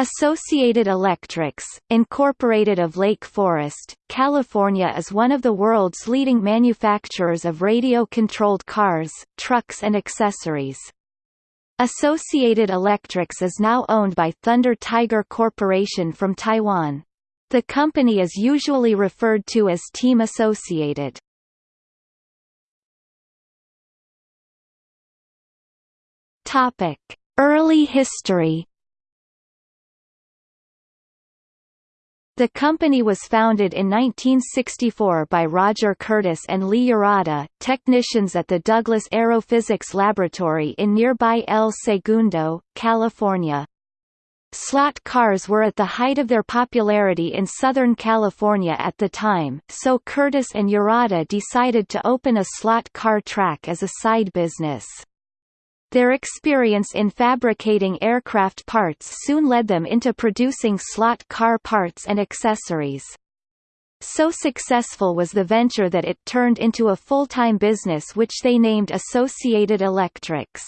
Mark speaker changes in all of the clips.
Speaker 1: Associated Electrics, Incorporated of Lake Forest, California is one of the world's leading manufacturers of radio-controlled cars, trucks and accessories. Associated Electrics is now owned by Thunder Tiger Corporation from Taiwan. The company is usually referred to as Team Associated. Early history The company was founded in 1964 by Roger Curtis and Lee Urata, technicians at the Douglas Aerophysics Laboratory in nearby El Segundo, California. Slot cars were at the height of their popularity in Southern California at the time, so Curtis and Urata decided to open a slot car track as a side business. Their experience in fabricating aircraft parts soon led them into producing slot car parts and accessories. So successful was the venture that it turned into a full-time business which they named Associated Electrics.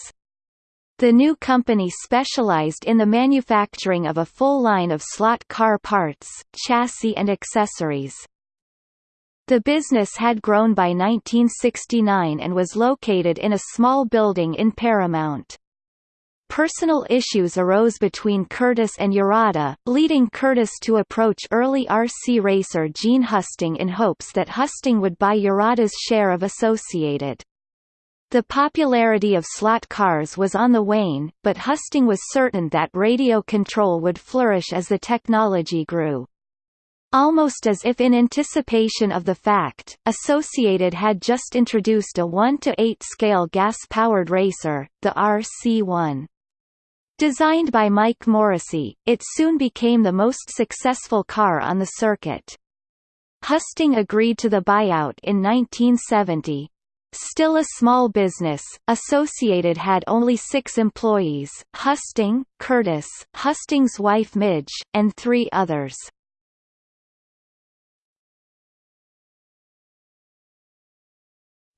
Speaker 1: The new company specialized in the manufacturing of a full line of slot car parts, chassis and accessories. The business had grown by 1969 and was located in a small building in Paramount. Personal issues arose between Curtis and Urata, leading Curtis to approach early RC racer Gene Husting in hopes that Husting would buy Urata's share of Associated. The popularity of slot cars was on the wane, but Husting was certain that radio control would flourish as the technology grew. Almost as if in anticipation of the fact, Associated had just introduced a 1-to-8 scale gas-powered racer, the RC-1. Designed by Mike Morrissey, it soon became the most successful car on the circuit. Husting agreed to the buyout in 1970. Still a small business, Associated had only six employees, Husting, Curtis, Husting's wife Midge, and three others.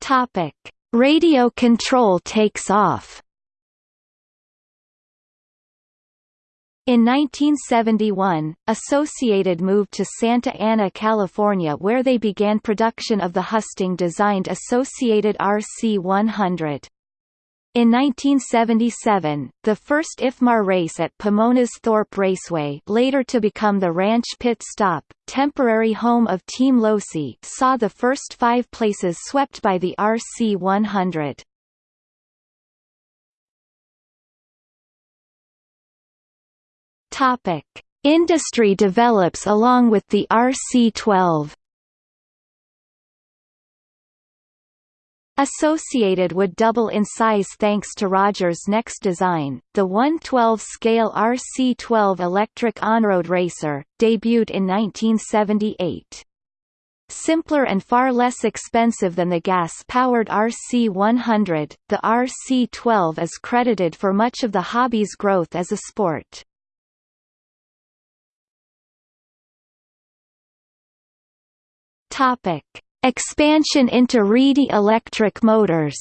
Speaker 1: Topic: Radio control takes off. In 1971, Associated moved to Santa Ana, California where they began production of the Husting-designed Associated RC-100. In 1977, the first IFMAR race at Pomona's Thorpe Raceway later to become the Ranch Pit Stop, temporary home of Team Losi saw the first five places swept by the RC-100. Topic. Industry develops along with the RC-12 Associated would double in size thanks to Roger's next design, the 112-scale RC-12 electric on-road racer, debuted in 1978. Simpler and far less expensive than the gas-powered RC-100, the RC-12 is credited for much of the hobby's growth as a sport. Topic. Expansion into Reedy electric motors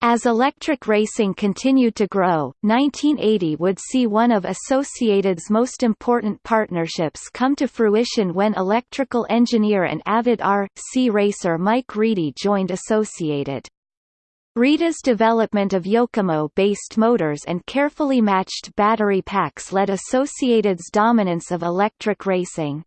Speaker 1: As electric racing continued to grow, 1980 would see one of Associated's most important partnerships come to fruition when electrical engineer and avid R.C. racer Mike Reedy joined Associated. Reedy's development of Yokomo-based motors and carefully matched battery packs led Associated's dominance of electric racing.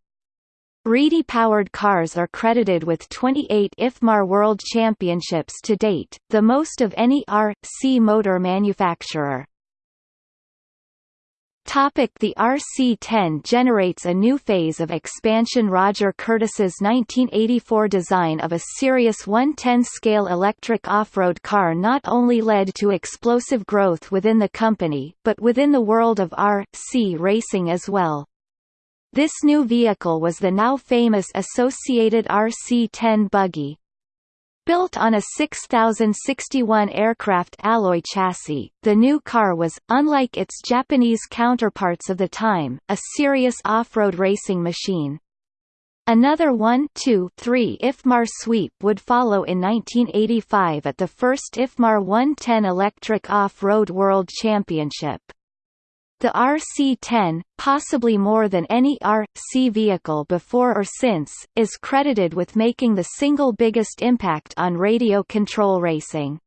Speaker 1: Reedy-powered cars are credited with 28 IFMAR World Championships to date, the most of any R.C. motor manufacturer. Topic the RC-10 generates a new phase of expansion Roger Curtis's 1984 design of a serious 110-scale electric off-road car not only led to explosive growth within the company, but within the world of R.C. racing as well. This new vehicle was the now famous Associated RC-10 buggy. Built on a 6061 aircraft alloy chassis, the new car was, unlike its Japanese counterparts of the time, a serious off-road racing machine. Another 1-2-3 IFMAR sweep would follow in 1985 at the first IFMAR 110 Electric Off-Road World Championship. The RC-10, possibly more than any RC vehicle before or since, is credited with making the single biggest impact on radio control racing.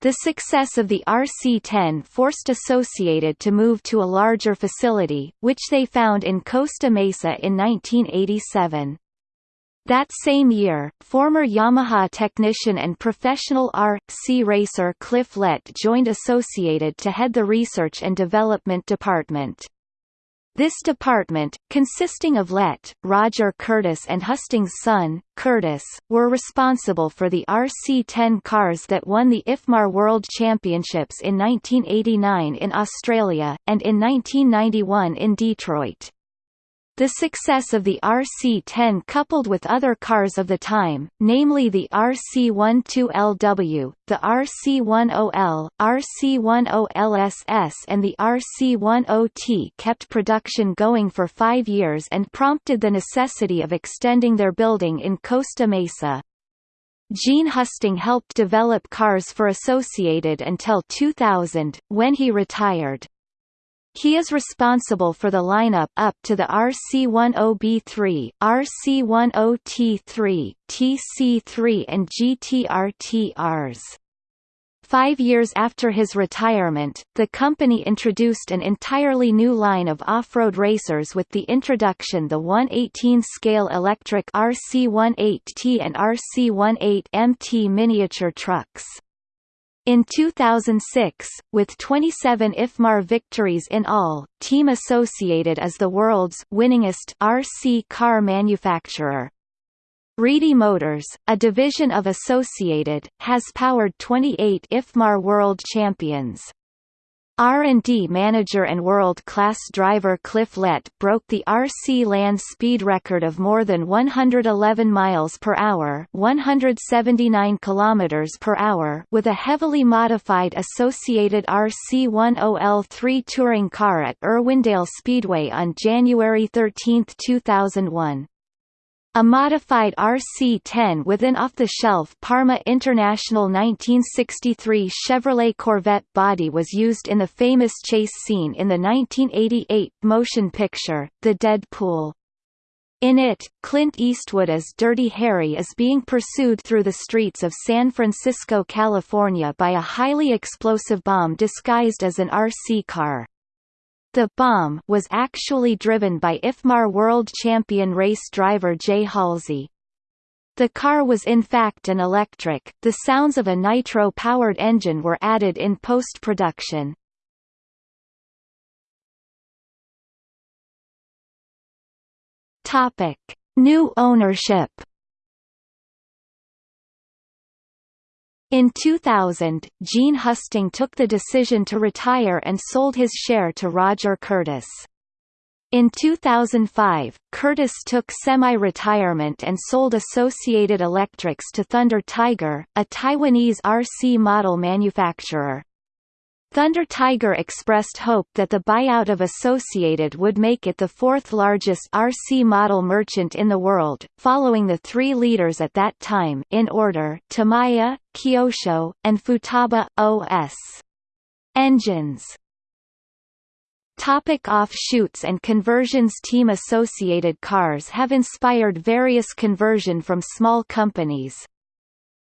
Speaker 1: The success of the RC-10 forced Associated to move to a larger facility, which they found in Costa Mesa in 1987. That same year, former Yamaha technician and professional R.C. racer Cliff Lett joined Associated to head the research and development department. This department, consisting of Lett, Roger Curtis and Husting's son, Curtis, were responsible for the RC-10 cars that won the IFMAR World Championships in 1989 in Australia, and in 1991 in Detroit. The success of the RC-10 coupled with other cars of the time, namely the RC-12LW, the RC-10L, RC-10LSS and the RC-10T kept production going for five years and prompted the necessity of extending their building in Costa Mesa. Gene Husting helped develop cars for Associated until 2000, when he retired. He is responsible for the lineup up to the RC10B3, RC10T3, TC3 and GTR-TRs. Five years after his retirement, the company introduced an entirely new line of off-road racers with the introduction the 118-scale electric RC18T and RC18MT miniature trucks. In 2006, with 27 IFMAR victories in all, Team Associated is the world's winningest RC car manufacturer. Reedy Motors, a division of Associated, has powered 28 IFMAR World Champions. R&D manager and world-class driver Cliff Lett broke the RC land speed record of more than 111 miles per hour, 179 kilometers per hour with a heavily modified associated RC10L3 touring car at Irwindale Speedway on January 13, 2001. A modified RC-10 with an off-the-shelf Parma International 1963 Chevrolet Corvette body was used in the famous chase scene in the 1988 motion picture, The Dead Pool. In it, Clint Eastwood as Dirty Harry is being pursued through the streets of San Francisco, California by a highly explosive bomb disguised as an RC car. The bomb was actually driven by IFMAR world champion race driver Jay Halsey. The car was in fact an electric, the sounds of a nitro-powered engine were added in post-production. New ownership In 2000, Gene Husting took the decision to retire and sold his share to Roger Curtis. In 2005, Curtis took semi-retirement and sold Associated Electrics to Thunder Tiger, a Taiwanese RC model manufacturer. Thunder Tiger expressed hope that the buyout of Associated would make it the fourth largest RC model merchant in the world, following the three leaders at that time in order Tamiya, Kyosho, and Futaba, OS. Engines Topic offshoots and conversions Team Associated cars have inspired various conversion from small companies,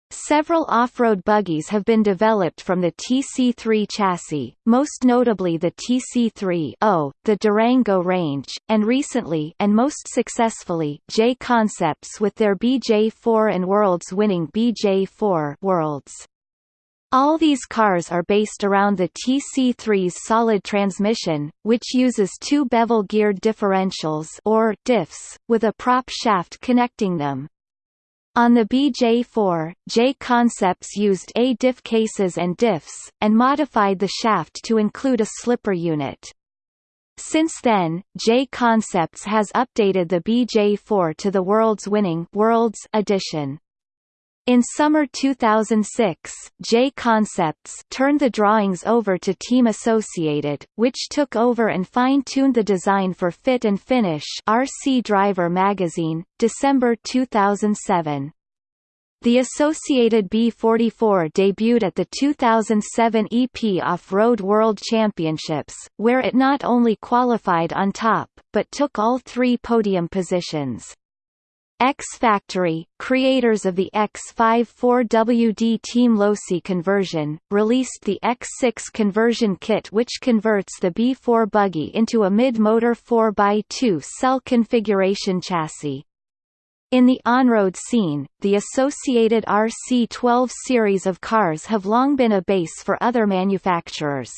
Speaker 1: Several off-road buggies have been developed from the TC3 chassis, most notably the TC3-0, the Durango Range, and recently and most successfully J Concepts with their BJ4 and Worlds winning BJ4 Worlds. All these cars are based around the TC3's solid transmission, which uses two bevel-geared differentials or diffs, with a prop shaft connecting them. On the BJ4, J Concepts used A diff cases and diffs, and modified the shaft to include a slipper unit. Since then, J Concepts has updated the BJ4 to the world's winning Worlds edition. In summer 2006, J Concepts turned the drawings over to Team Associated, which took over and fine-tuned the design for Fit and Finish RC Driver magazine, December 2007. The Associated B44 debuted at the 2007 EP Off-Road World Championships, where it not only qualified on top, but took all three podium positions. X Factory, creators of the X54WD Team Losi conversion, released the X6 conversion kit which converts the B4 buggy into a mid-motor 4x2 cell configuration chassis. In the on-road scene, the associated RC12 series of cars have long been a base for other manufacturers.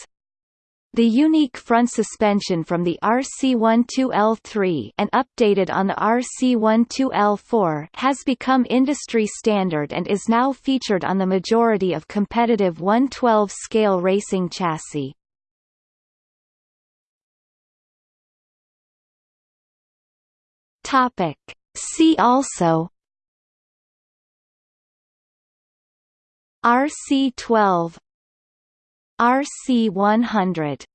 Speaker 1: The unique front suspension from the RC12L3 and updated on the RC12L4 has become industry standard and is now featured on the majority of competitive 112 scale racing chassis. Topic See also RC12 RC100